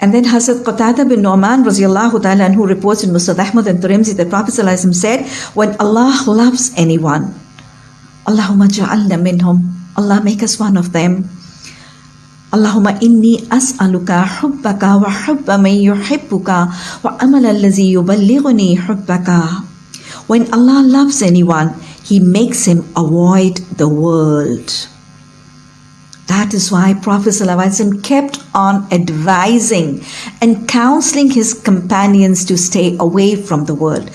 And then Hazrat Qatada bin Nu'man radiallahu ta'ala who reports in Musnad Ahmad and Tirmidhi that Prophet said, when Allah loves anyone, Allahumma ja'alna minhum, Allah make us one of them. Allahumma inni as'aluka hubbaka wa hubba man yuhibbuka wa amal allazi yuballighuni hubbaka. When Allah loves anyone, He makes him avoid the world. That is why Prophet ﷺ kept on advising and counseling his companions to stay away from the world.